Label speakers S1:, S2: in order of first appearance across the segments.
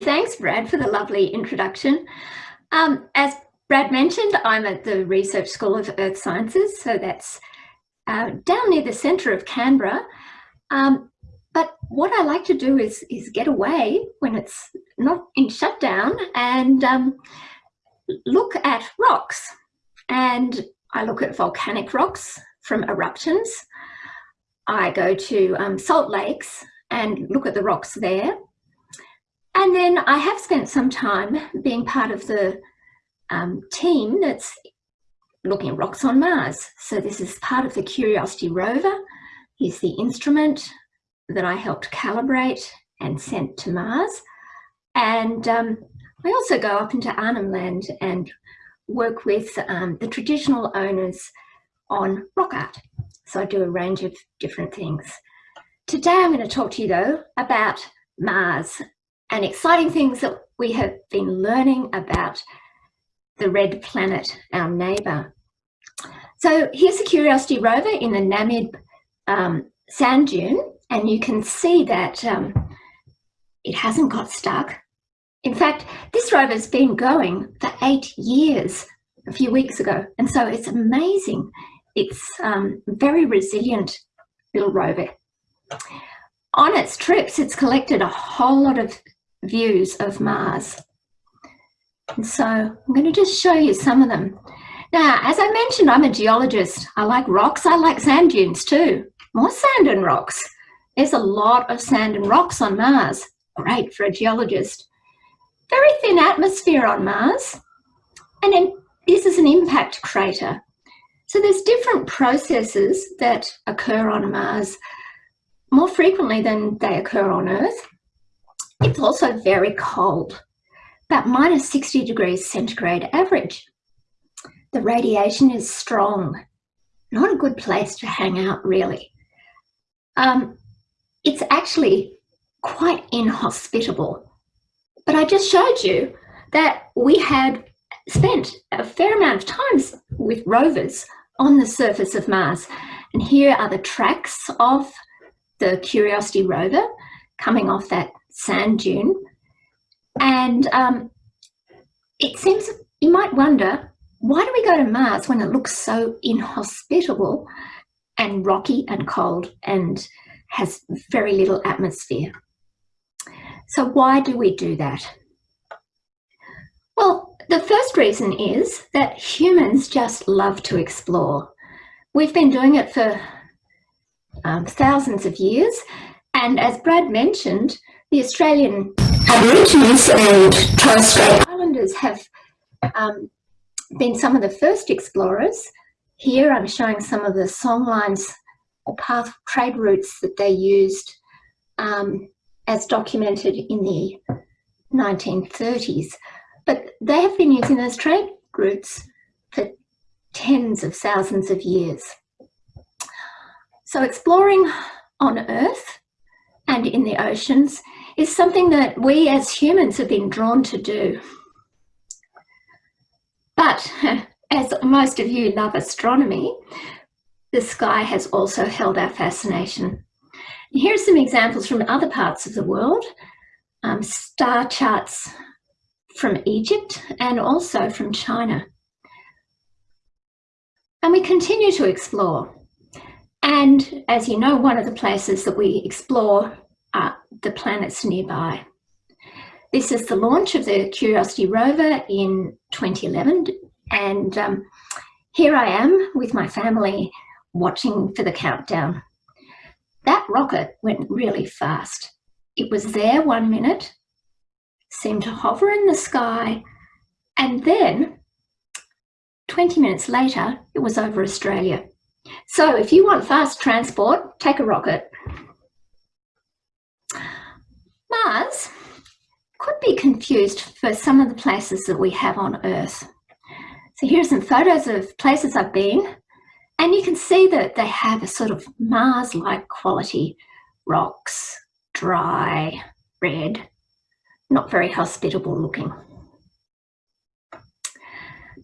S1: Thanks, Brad, for the lovely introduction. Um, as Brad mentioned, I'm at the Research School of Earth Sciences, so that's uh, down near the centre of Canberra. Um, but what I like to do is, is get away when it's not in shutdown and um, look at rocks. And I look at volcanic rocks from eruptions. I go to um, salt lakes and look at the rocks there. And then I have spent some time being part of the um, team that's looking at rocks on Mars. So this is part of the Curiosity rover. Here's the instrument that I helped calibrate and sent to Mars. And um, I also go up into Arnhem Land and work with um, the traditional owners on rock art. So I do a range of different things. Today I'm going to talk to you though about Mars and exciting things that we have been learning about the red planet, our neighbour. So here's the Curiosity rover in the Namib um, sand dune and you can see that um, it hasn't got stuck. In fact, this rover's been going for eight years a few weeks ago. And so it's amazing. It's um, very resilient little rover. On its trips, it's collected a whole lot of views of Mars. And so I'm going to just show you some of them. Now, as I mentioned, I'm a geologist. I like rocks. I like sand dunes too. More sand and rocks. There's a lot of sand and rocks on Mars. Great for a geologist. Very thin atmosphere on Mars. And then this is an impact crater. So there's different processes that occur on Mars more frequently than they occur on Earth. It's also very cold, about minus 60 degrees centigrade average. The radiation is strong, not a good place to hang out really. Um, it's actually quite inhospitable. But I just showed you that we had spent a fair amount of times with rovers on the surface of Mars. And here are the tracks of the Curiosity rover coming off that sand dune. And um, it seems, you might wonder, why do we go to Mars when it looks so inhospitable and rocky and cold and has very little atmosphere. So why do we do that? Well, the first reason is that humans just love to explore. We've been doing it for um, thousands of years. And as Brad mentioned, the Australian Aborigines and Torres Strait Islanders have um, been some of the first explorers. Here I'm showing some of the songlines or path trade routes that they used um, as documented in the 1930s. But they have been using those trade routes for tens of thousands of years. So exploring on Earth and in the oceans is something that we as humans have been drawn to do. But as most of you love astronomy, the sky has also held our fascination. Here are some examples from other parts of the world, um, star charts from Egypt and also from China. And we continue to explore. And as you know, one of the places that we explore are the planets nearby. This is the launch of the Curiosity rover in 2011. And um, here I am with my family watching for the countdown. That rocket went really fast. It was there one minute, seemed to hover in the sky, and then 20 minutes later, it was over Australia. So if you want fast transport, take a rocket. Mars could be confused for some of the places that we have on Earth. So here are some photos of places I've been. And you can see that they have a sort of Mars-like quality. Rocks, dry, red, not very hospitable looking.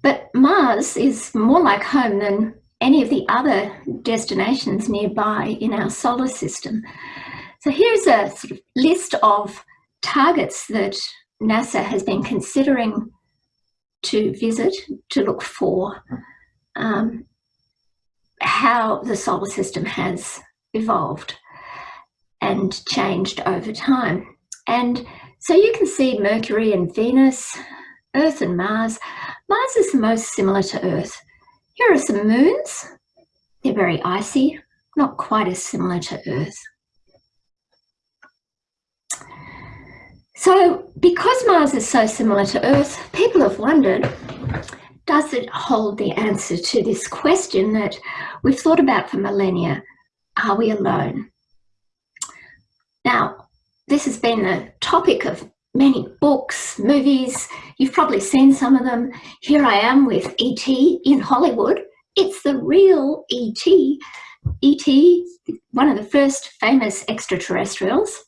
S1: But Mars is more like home than any of the other destinations nearby in our solar system. So here's a sort of list of targets that NASA has been considering to visit to look for um, how the solar system has evolved and changed over time. And so you can see Mercury and Venus, Earth and Mars. Mars is the most similar to Earth. Here are some moons. They're very icy, not quite as similar to Earth. So because Mars is so similar to Earth, people have wondered, does it hold the answer to this question that we've thought about for millennia? Are we alone? Now, this has been the topic of many books, movies. You've probably seen some of them. Here I am with E.T. in Hollywood. It's the real E.T. E.T., one of the first famous extraterrestrials.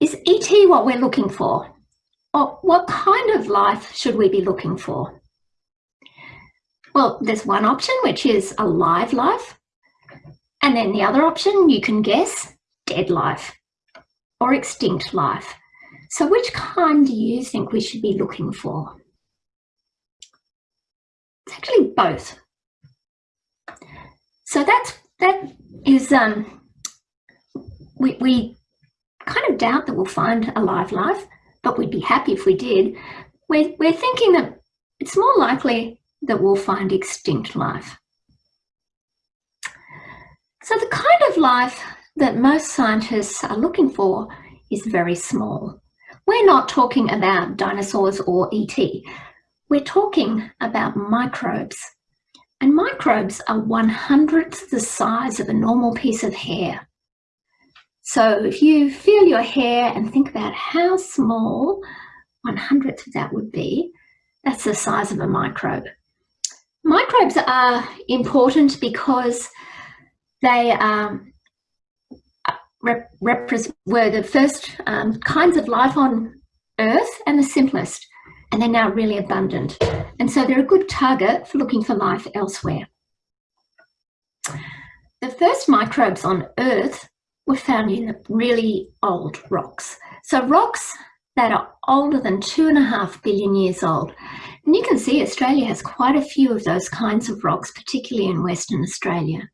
S1: Is E.T. what we're looking for? Or what kind of life should we be looking for? Well, there's one option, which is a live life. And then the other option, you can guess, dead life or extinct life. So which kind do you think we should be looking for? It's actually both. So that's that is um we we kind of doubt that we'll find a live life, but we'd be happy if we did. We're we're thinking that it's more likely that we'll find extinct life. So the kind of life that most scientists are looking for is very small. We're not talking about dinosaurs or ET. We're talking about microbes. And microbes are one hundredth the size of a normal piece of hair. So if you feel your hair and think about how small one hundredth of that would be, that's the size of a microbe. Microbes are important because they um, rep were the first um, kinds of life on Earth and the simplest, and they're now really abundant. And so they're a good target for looking for life elsewhere. The first microbes on Earth were found in really old rocks. So rocks that are older than two and a half billion years old. And you can see Australia has quite a few of those kinds of rocks, particularly in Western Australia.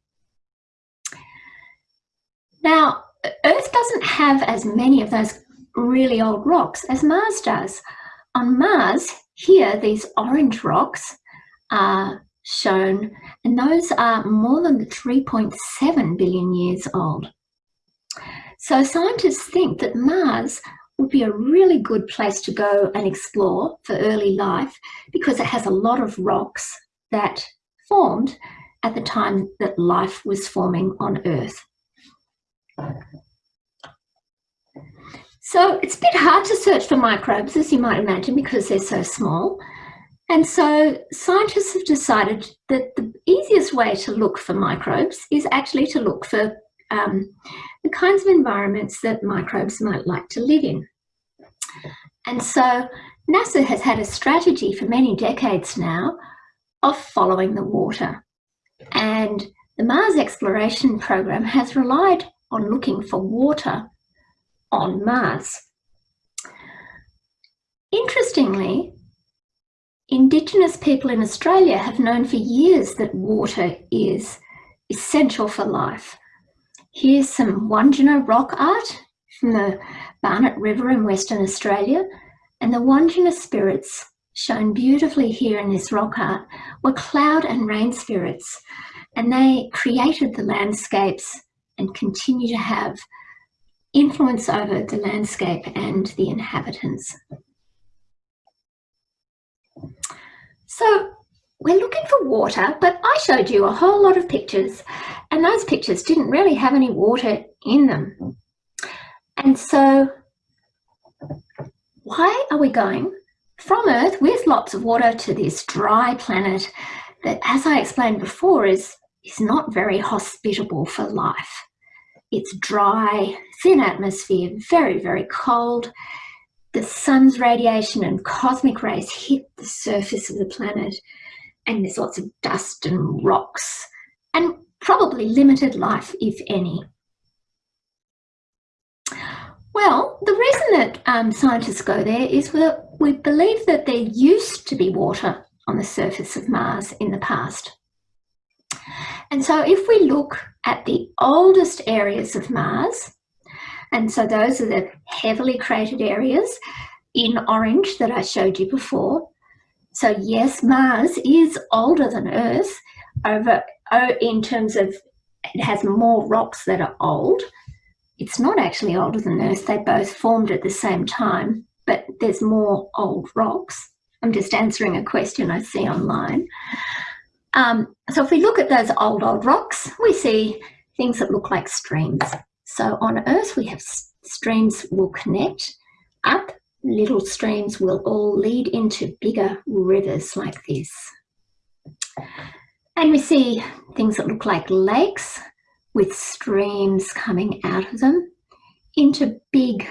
S1: Now, Earth doesn't have as many of those really old rocks as Mars does. On Mars, here, these orange rocks are shown, and those are more than 3.7 billion years old. So scientists think that Mars would be a really good place to go and explore for early life because it has a lot of rocks that formed at the time that life was forming on Earth. So it's a bit hard to search for microbes, as you might imagine, because they're so small. And so scientists have decided that the easiest way to look for microbes is actually to look for um, the kinds of environments that microbes might like to live in. And so NASA has had a strategy for many decades now of following the water. And the Mars exploration program has relied on looking for water on Mars. Interestingly, Indigenous people in Australia have known for years that water is essential for life. Here's some Wandjina rock art from the Barnett River in Western Australia, and the Wandjina spirits shown beautifully here in this rock art were cloud and rain spirits, and they created the landscapes and continue to have influence over the landscape and the inhabitants. So we're looking for water, but I showed you a whole lot of pictures and those pictures didn't really have any water in them. And so why are we going from Earth with lots of water to this dry planet that, as I explained before, is, is not very hospitable for life? It's dry, thin atmosphere, very, very cold. The sun's radiation and cosmic rays hit the surface of the planet and there's lots of dust and rocks and probably limited life, if any. Well, the reason that um, scientists go there is that we believe that there used to be water on the surface of Mars in the past. And so if we look at the oldest areas of Mars, and so those are the heavily cratered areas in orange that I showed you before. So yes, Mars is older than Earth over in terms of it has more rocks that are old, it's not actually older than Earth. They both formed at the same time, but there's more old rocks. I'm just answering a question I see online. Um, so if we look at those old, old rocks, we see things that look like streams. So on Earth, we have streams will connect up, little streams will all lead into bigger rivers like this. And we see things that look like lakes with streams coming out of them into big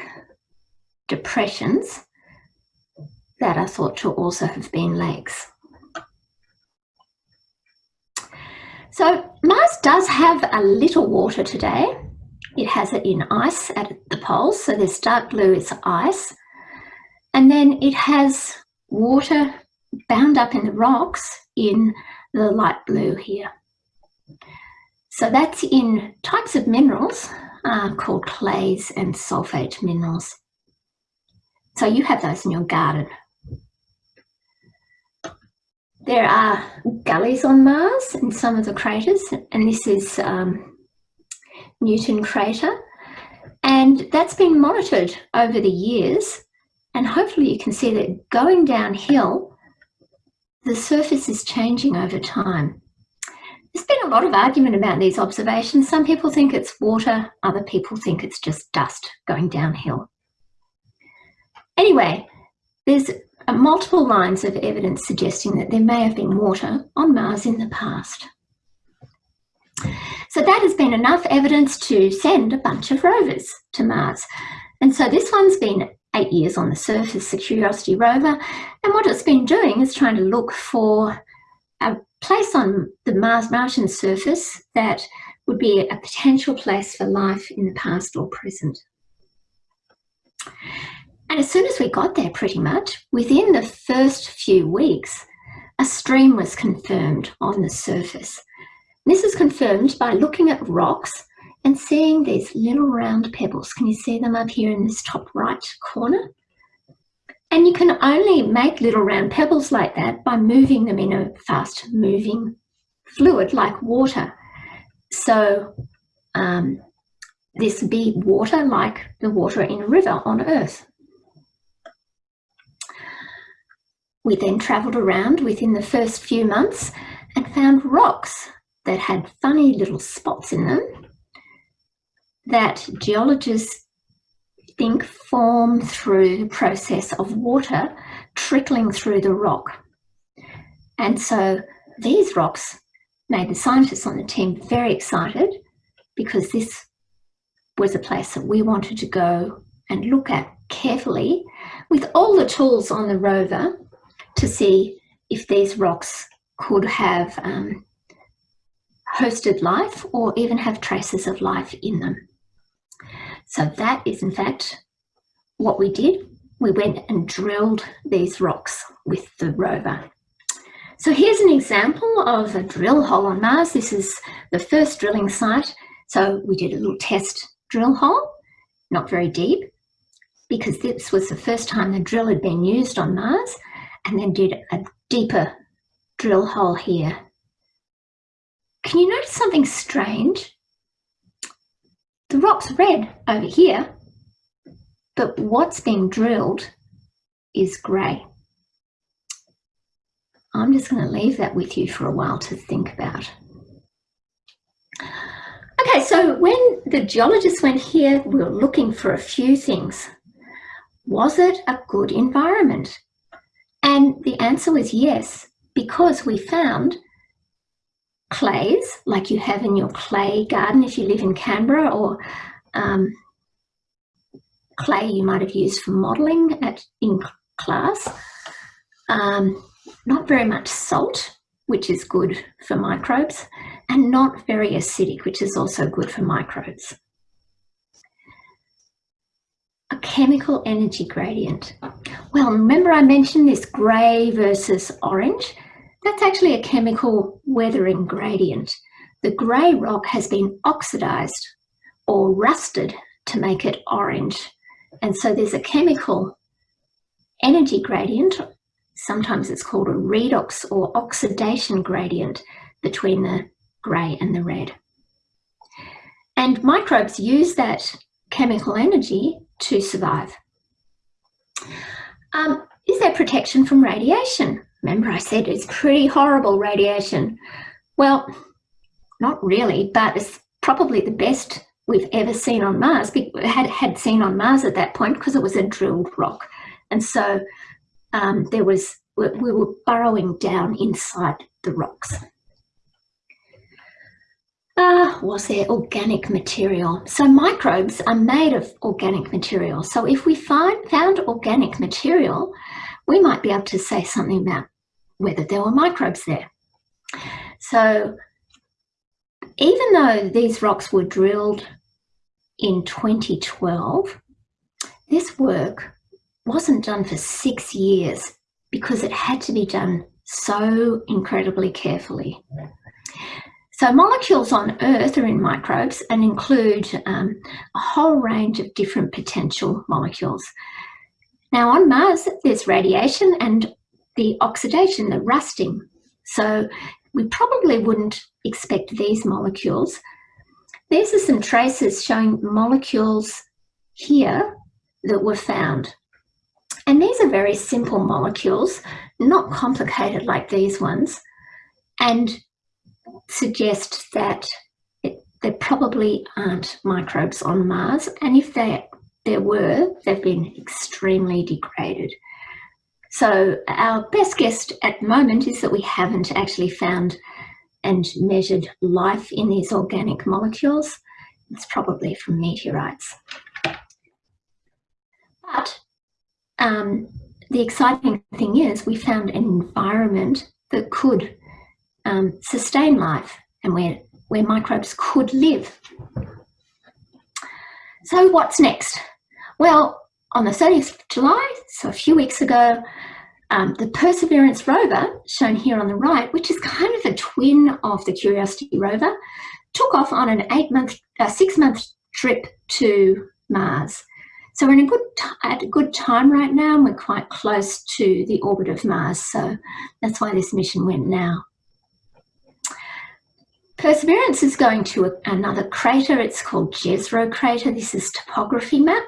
S1: depressions that are thought to also have been lakes. So Mars does have a little water today. It has it in ice at the poles, so this dark blue is ice. And then it has water bound up in the rocks in the light blue here. So that's in types of minerals uh, called clays and sulfate minerals. So you have those in your garden. There are gullies on Mars in some of the craters, and this is um, Newton crater. And that's been monitored over the years. And hopefully you can see that going downhill, the surface is changing over time. There's been a lot of argument about these observations. Some people think it's water, other people think it's just dust going downhill. Anyway, there's Uh, multiple lines of evidence suggesting that there may have been water on Mars in the past. So that has been enough evidence to send a bunch of rovers to Mars. And so this one's been eight years on the surface, the Curiosity rover, and what it's been doing is trying to look for a place on the Mars Martian surface that would be a potential place for life in the past or present. And as soon as we got there pretty much, within the first few weeks, a stream was confirmed on the surface. This is confirmed by looking at rocks and seeing these little round pebbles. Can you see them up here in this top right corner? And you can only make little round pebbles like that by moving them in a fast moving fluid like water. So um, this be water like the water in a river on Earth. We then travelled around within the first few months and found rocks that had funny little spots in them that geologists think form through the process of water trickling through the rock. And so these rocks made the scientists on the team very excited because this was a place that we wanted to go and look at carefully with all the tools on the rover to see if these rocks could have um, hosted life or even have traces of life in them. So that is in fact what we did. We went and drilled these rocks with the rover. So here's an example of a drill hole on Mars. This is the first drilling site. So we did a little test drill hole, not very deep, because this was the first time the drill had been used on Mars, and then did a deeper drill hole here. Can you notice something strange? The rock's red over here, but what's being drilled is grey. I'm just going to leave that with you for a while to think about. Okay, so when the geologists went here, we were looking for a few things. Was it a good environment? And the answer was yes, because we found clays like you have in your clay garden if you live in Canberra or um, clay you might have used for modelling at in class. Um, not very much salt, which is good for microbes, and not very acidic, which is also good for microbes. a chemical energy gradient? Well, remember I mentioned this grey versus orange? That's actually a chemical weathering gradient. The grey rock has been oxidised or rusted to make it orange. And so there's a chemical energy gradient, sometimes it's called a redox or oxidation gradient between the grey and the red. And microbes use that chemical energy to survive. Um, is there protection from radiation? Remember I said it's pretty horrible radiation. Well, not really, but it's probably the best we've ever seen on Mars, had, had seen on Mars at that point because it was a drilled rock. And so um, there was, we, we were burrowing down inside the rocks. Uh, was there organic material? So microbes are made of organic material. So if we find found organic material, we might be able to say something about whether there were microbes there. So even though these rocks were drilled in 2012, this work wasn't done for six years because it had to be done so incredibly carefully. So molecules on Earth are in microbes and include um, a whole range of different potential molecules. Now on Mars, there's radiation and the oxidation, the rusting. So we probably wouldn't expect these molecules. These are some traces showing molecules here that were found. And these are very simple molecules, not complicated like these ones, and suggest that it, there probably aren't microbes on Mars. And if there, there were, they've been extremely degraded. So our best guess at the moment is that we haven't actually found and measured life in these organic molecules. It's probably from meteorites. But um, the exciting thing is we found an environment that could um, sustain life and where, where microbes could live. So what's next? Well, on the 30th of July, so a few weeks ago, um, the Perseverance rover, shown here on the right, which is kind of a twin of the Curiosity rover, took off on an eight-month, six-month trip to Mars. So we're in a good at a good time right now, and we're quite close to the orbit of Mars. So that's why this mission went now. Perseverance is going to another crater. It's called Jezero crater. This is topography map.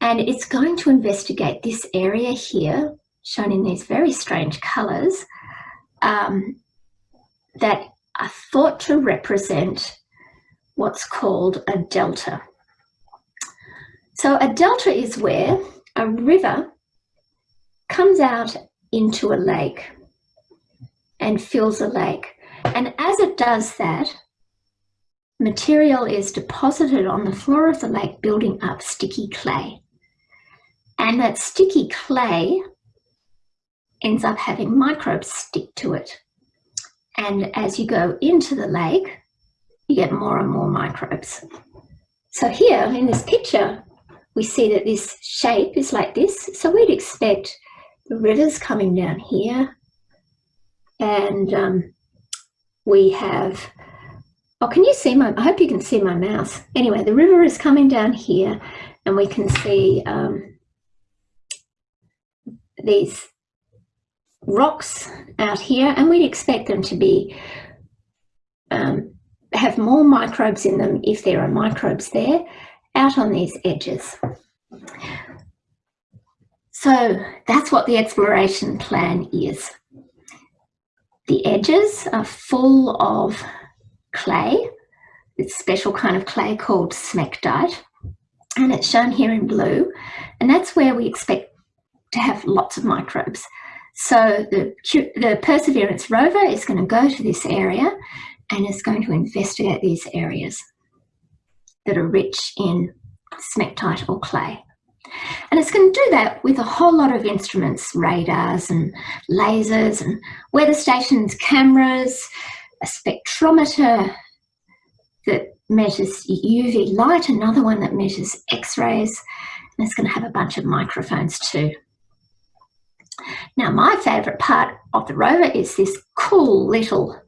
S1: And it's going to investigate this area here shown in these very strange colours um, that are thought to represent what's called a delta. So a delta is where a river comes out into a lake and fills a lake. And as it does that, material is deposited on the floor of the lake, building up sticky clay. And that sticky clay ends up having microbes stick to it. And as you go into the lake, you get more and more microbes. So here in this picture, we see that this shape is like this. So we'd expect the rivers coming down here and um, we have, oh, can you see my, I hope you can see my mouse. Anyway, the river is coming down here and we can see um, these rocks out here and we'd expect them to be um, have more microbes in them if there are microbes there out on these edges. So that's what the exploration plan is. The edges are full of clay, this special kind of clay called smectite, and it's shown here in blue, and that's where we expect to have lots of microbes. So the, the Perseverance rover is going to go to this area and is going to investigate these areas that are rich in smectite or clay. And it's going to do that with a whole lot of instruments, radars and lasers and weather stations, cameras, a spectrometer that measures UV light, another one that measures X-rays, And it's going to have a bunch of microphones too. Now, my favourite part of the rover is this cool little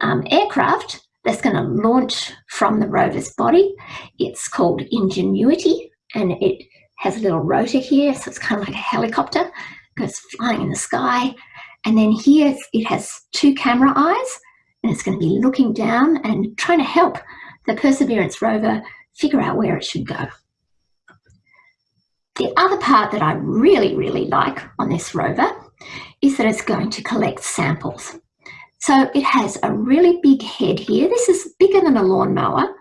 S1: um, aircraft that's going to launch from the rover's body. It's called Ingenuity and it has a little rotor here, so it's kind of like a helicopter, goes flying in the sky. And then here it has two camera eyes and it's going to be looking down and trying to help the Perseverance rover figure out where it should go. The other part that I really, really like on this rover is that it's going to collect samples. So it has a really big head here. This is bigger than a lawnmower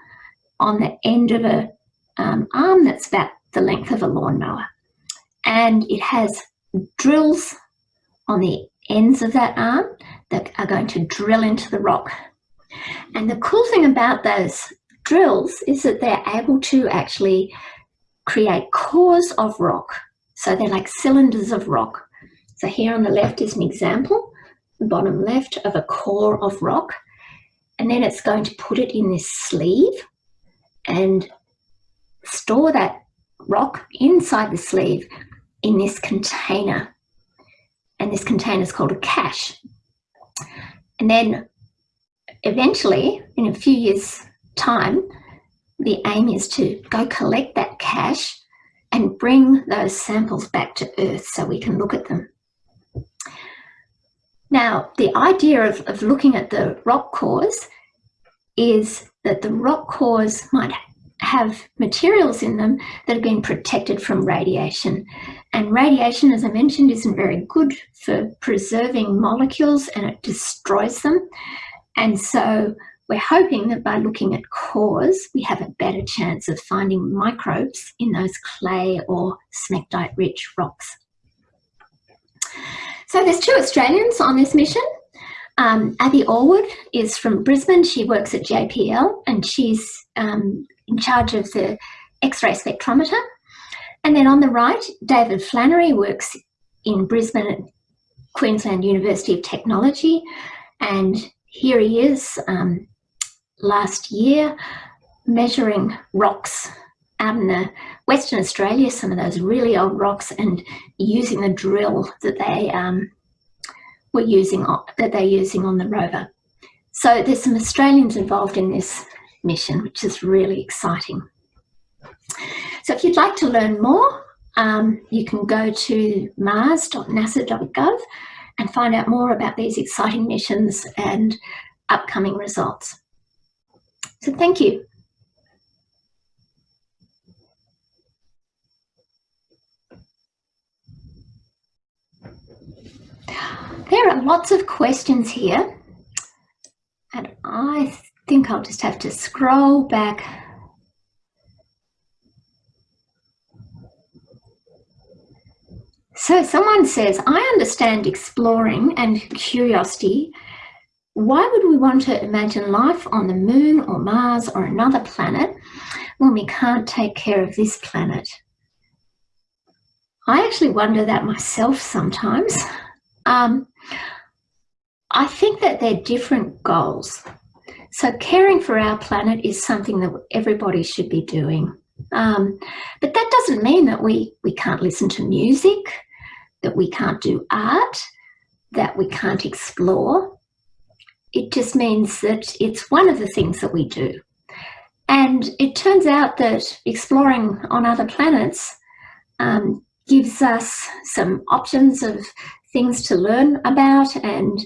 S1: on the end of a um, arm that's about the length of a lawnmower. And it has drills on the ends of that arm that are going to drill into the rock. And the cool thing about those drills is that they're able to actually create cores of rock. So they're like cylinders of rock. So here on the left is an example, bottom left of a core of rock. And then it's going to put it in this sleeve and store that rock inside the sleeve in this container. And this container is called a cache. And then eventually, in a few years' time, the aim is to go collect that cache and bring those samples back to Earth so we can look at them. Now, the idea of, of looking at the rock cores is that the rock cores might have materials in them that have been protected from radiation. And radiation, as I mentioned, isn't very good for preserving molecules and it destroys them. And so we're hoping that by looking at cores, we have a better chance of finding microbes in those clay or smectite-rich rocks. So there's two Australians on this mission. Um, Abby Allwood is from Brisbane. She works at JPL and she's um, in charge of the X-ray spectrometer. And then on the right, David Flannery works in Brisbane at Queensland University of Technology. And here he is um, last year measuring rocks out in the Western Australia, some of those really old rocks, and using the drill that they um, were using on, that they're using on the rover. So there's some Australians involved in this mission, which is really exciting. So if you'd like to learn more, um, you can go to mars.nasa.gov and find out more about these exciting missions and upcoming results. So thank you. There are lots of questions here think I'll just have to scroll back So someone says, I understand exploring and curiosity. Why would we want to imagine life on the moon or Mars or another planet when we can't take care of this planet? I actually wonder that myself sometimes. Um, I think that they're different goals. So caring for our planet is something that everybody should be doing. Um, but that doesn't mean that we, we can't listen to music, that we can't do art, that we can't explore. It just means that it's one of the things that we do. And it turns out that exploring on other planets um, gives us some options of things to learn about and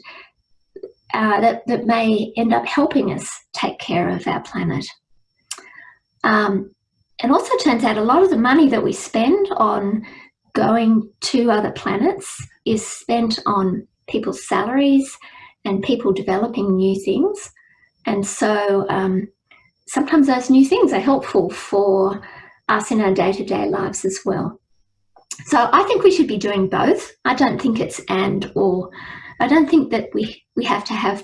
S1: uh, that, that may end up helping us take care of our planet. Um, it also turns out a lot of the money that we spend on going to other planets is spent on people's salaries and people developing new things. And so um, sometimes those new things are helpful for us in our day-to-day -day lives as well. So I think we should be doing both. I don't think it's and or I don't think that we, we have to have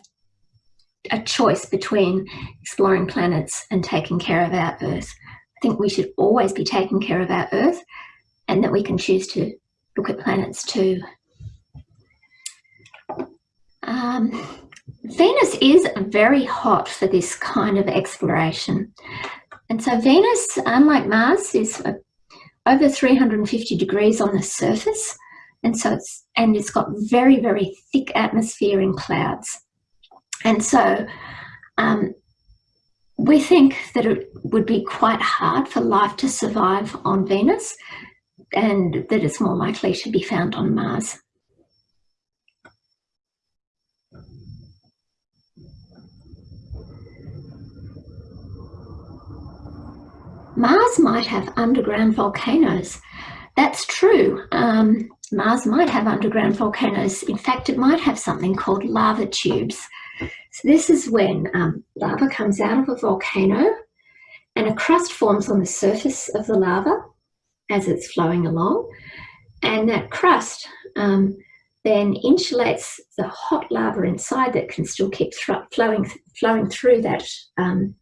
S1: a choice between exploring planets and taking care of our Earth. I think we should always be taking care of our Earth and that we can choose to look at planets too. Um, Venus is very hot for this kind of exploration. And so Venus, unlike Mars, is over 350 degrees on the surface. And so it's, and it's got very, very thick atmosphere and clouds. And so um, we think that it would be quite hard for life to survive on Venus and that it's more likely to be found on Mars. Mars might have underground volcanoes. That's true. Um, Mars might have underground volcanoes. In fact, it might have something called lava tubes. So this is when um, lava comes out of a volcano and a crust forms on the surface of the lava as it's flowing along. And that crust um, then insulates the hot lava inside that can still keep flowing, flowing through that um,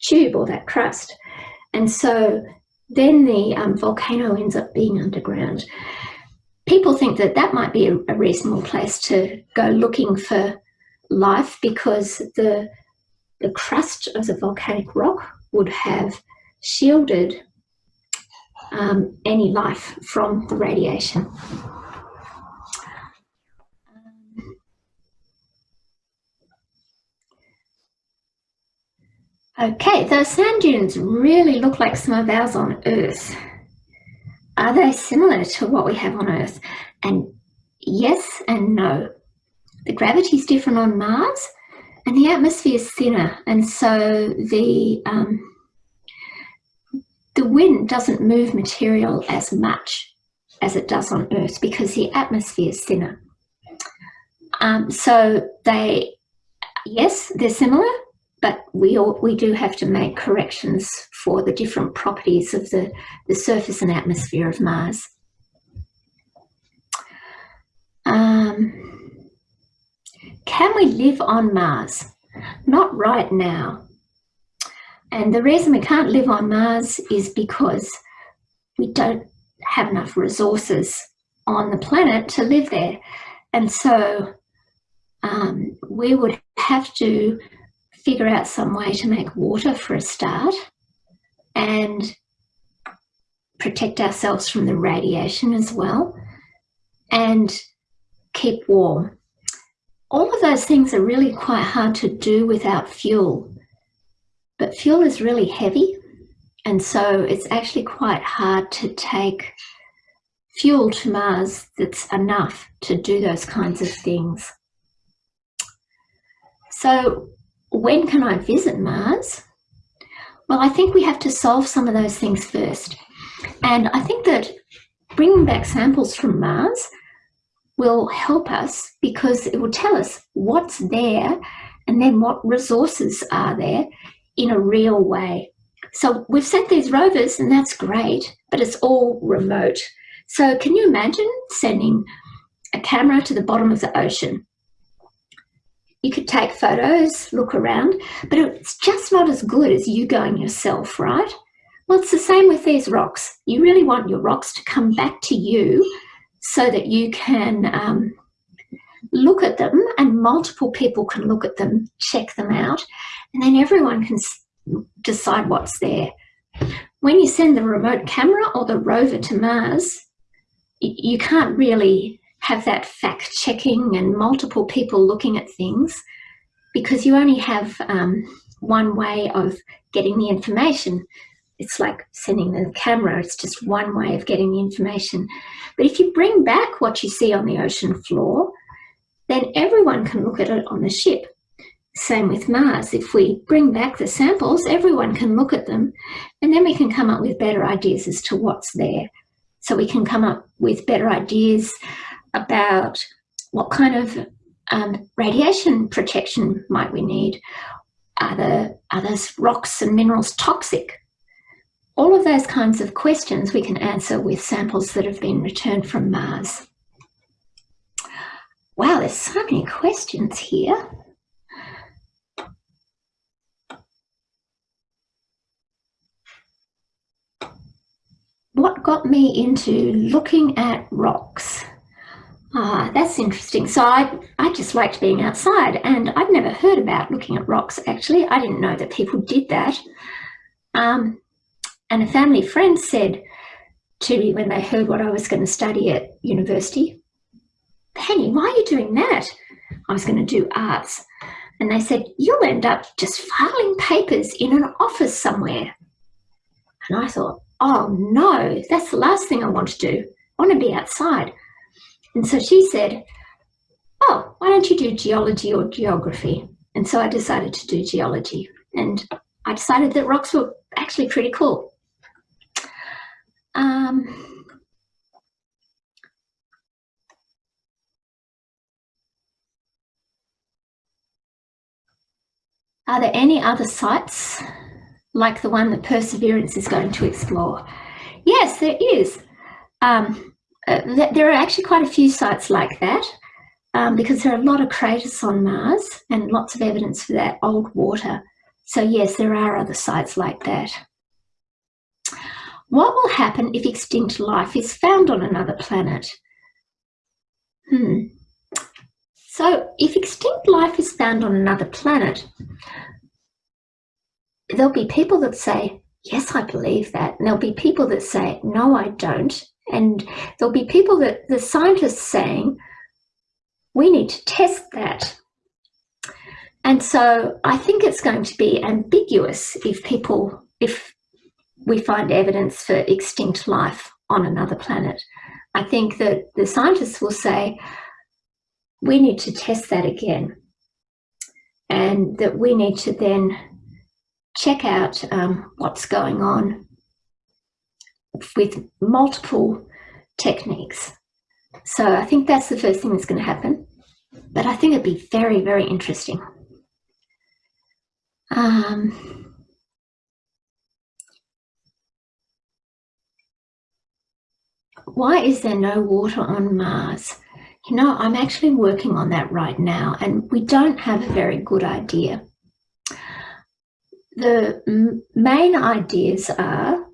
S1: tube or that crust. And so then the um, volcano ends up being underground. People think that that might be a, a reasonable place to go looking for life because the, the crust of the volcanic rock would have shielded um, any life from the radiation. Okay, those sand dunes really look like some of ours on Earth. Are they similar to what we have on Earth? And yes and no. The gravity is different on Mars and the atmosphere is thinner and so the um, the wind doesn't move material as much as it does on Earth because the atmosphere is thinner. Um, so they, yes, they're similar, but we all, we do have to make corrections for the different properties of the, the surface and atmosphere of Mars. Um, can we live on Mars? Not right now. And the reason we can't live on Mars is because we don't have enough resources on the planet to live there. And so um, we would have to figure out some way to make water for a start and protect ourselves from the radiation as well and keep warm. All of those things are really quite hard to do without fuel, but fuel is really heavy and so it's actually quite hard to take fuel to Mars that's enough to do those kinds of things. So when can I visit Mars? Well, I think we have to solve some of those things first. And I think that bringing back samples from Mars will help us because it will tell us what's there and then what resources are there in a real way. So we've sent these rovers and that's great, but it's all remote. So can you imagine sending a camera to the bottom of the ocean you could take photos, look around, but it's just not as good as you going yourself, right? Well, it's the same with these rocks. You really want your rocks to come back to you so that you can um, look at them and multiple people can look at them, check them out, and then everyone can decide what's there. When you send the remote camera or the rover to Mars, you can't really have that fact checking and multiple people looking at things because you only have um, one way of getting the information. It's like sending the camera, it's just one way of getting the information. But if you bring back what you see on the ocean floor, then everyone can look at it on the ship. Same with Mars. If we bring back the samples, everyone can look at them and then we can come up with better ideas as to what's there. So we can come up with better ideas about what kind of um, radiation protection might we need? Are, the, are rocks and minerals toxic? All of those kinds of questions we can answer with samples that have been returned from Mars. Wow, there's so many questions here. What got me into looking at rocks? Ah, that's interesting. So I, I just liked being outside and I've never heard about looking at rocks actually. I didn't know that people did that. Um, and a family friend said, to me when they heard what I was going to study at university. Penny, why are you doing that? I was going to do arts. And they said, you'll end up just filing papers in an office somewhere. And I thought, oh no, that's the last thing I want to do. I want to be outside. And so she said, oh, why don't you do geology or geography? And so I decided to do geology. And I decided that rocks were actually pretty cool. Um, are there any other sites like the one that Perseverance is going to explore? Yes, there is. Um, uh, th there are actually quite a few sites like that um, because there are a lot of craters on Mars and lots of evidence for that old water. So yes, there are other sites like that. What will happen if extinct life is found on another planet? Hmm. So if extinct life is found on another planet, there'll be people that say, yes, I believe that. And there'll be people that say, no, I don't. And there'll be people that the scientists saying, we need to test that. And so I think it's going to be ambiguous if people, if we find evidence for extinct life on another planet. I think that the scientists will say, we need to test that again. And that we need to then check out um, what's going on with multiple techniques. So I think that's the first thing that's going to happen. But I think it'd be very, very interesting. Um, why is there no water on Mars? You know, I'm actually working on that right now and we don't have a very good idea. The main ideas are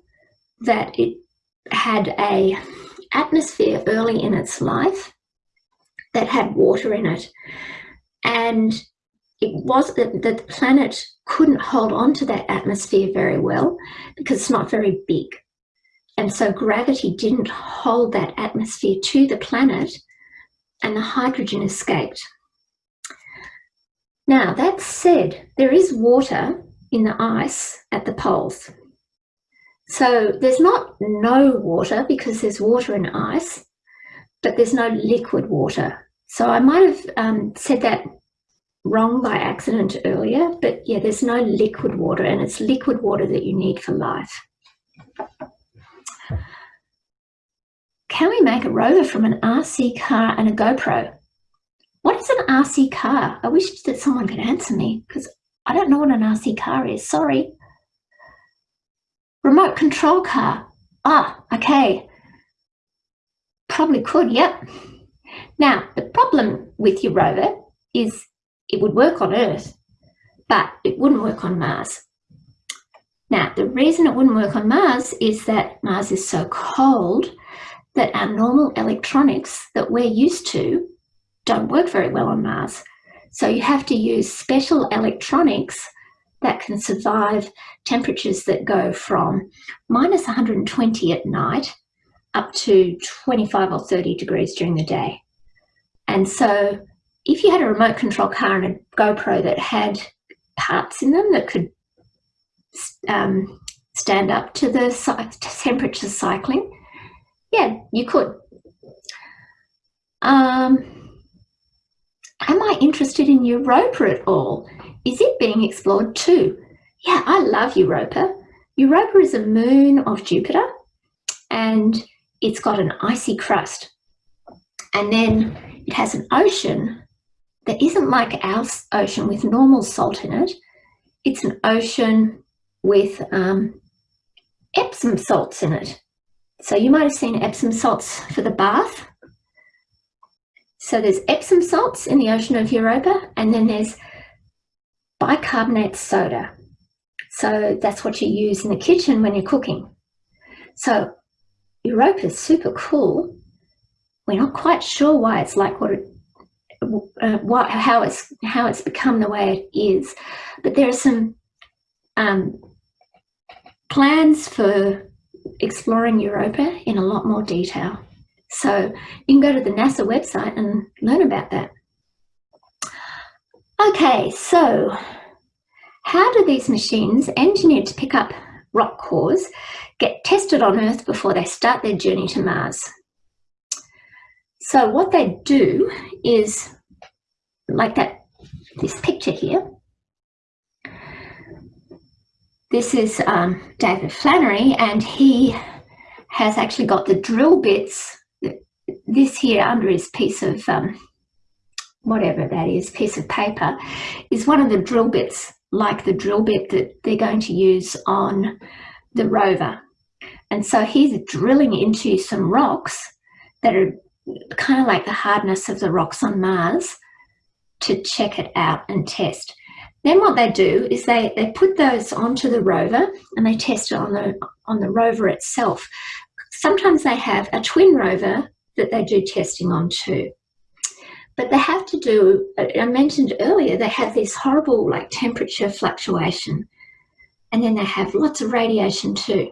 S1: that it had a atmosphere early in its life that had water in it. And it was that the planet couldn't hold on to that atmosphere very well because it's not very big. And so gravity didn't hold that atmosphere to the planet and the hydrogen escaped. Now, that said, there is water in the ice at the poles. So there's not no water because there's water in ice, but there's no liquid water. So I might have um, said that wrong by accident earlier, but yeah, there's no liquid water and it's liquid water that you need for life. Can we make a rover from an RC car and a GoPro? What is an RC car? I wish that someone could answer me because I don't know what an RC car is, sorry. Remote control car. Ah, okay. Probably could, yep. Now, the problem with your rover is it would work on Earth, but it wouldn't work on Mars. Now, the reason it wouldn't work on Mars is that Mars is so cold that our normal electronics that we're used to don't work very well on Mars. So you have to use special electronics that can survive temperatures that go from minus 120 at night up to 25 or 30 degrees during the day. And so if you had a remote control car and a GoPro that had parts in them that could um, stand up to the temperature cycling, yeah, you could. Um, am I interested in Europa at all? Is it being explored too? Yeah, I love Europa. Europa is a moon of Jupiter and it's got an icy crust. And then it has an ocean that isn't like our ocean with normal salt in it. It's an ocean with um, Epsom salts in it. So you might have seen Epsom salts for the bath. So there's Epsom salts in the ocean of Europa and then there's bicarbonate soda. So that's what you use in the kitchen when you're cooking. So Europa is super cool. We're not quite sure why it's like what it, uh, what, how it's how it's become the way it is, but there are some um, plans for exploring Europa in a lot more detail. So you can go to the NASA website and learn about that. Okay, so how do these machines engineered to pick up rock cores get tested on Earth before they start their journey to Mars? So what they do is, like that, this picture here, this is um, David Flannery and he has actually got the drill bits, this here under his piece of, um, whatever that is, piece of paper, is one of the drill bits, like the drill bit that they're going to use on the rover. And so he's drilling into some rocks that are kind of like the hardness of the rocks on Mars to check it out and test. Then what they do is they, they put those onto the rover and they test it on the, on the rover itself. Sometimes they have a twin rover that they do testing on too. But they have to do, I mentioned earlier, they have this horrible like temperature fluctuation and then they have lots of radiation too.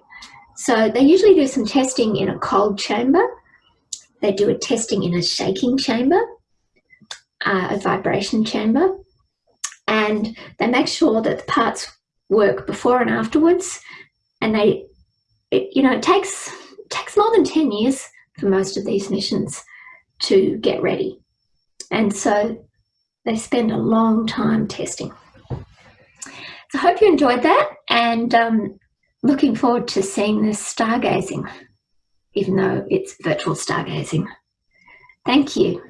S1: So they usually do some testing in a cold chamber they do a testing in a shaking chamber, uh, a vibration chamber, and they make sure that the parts work before and afterwards. And they, it, you know, it takes takes more than 10 years for most of these missions to get ready. And so they spend a long time testing. So I hope you enjoyed that and um, looking forward to seeing this stargazing even though it's virtual stargazing. Thank you.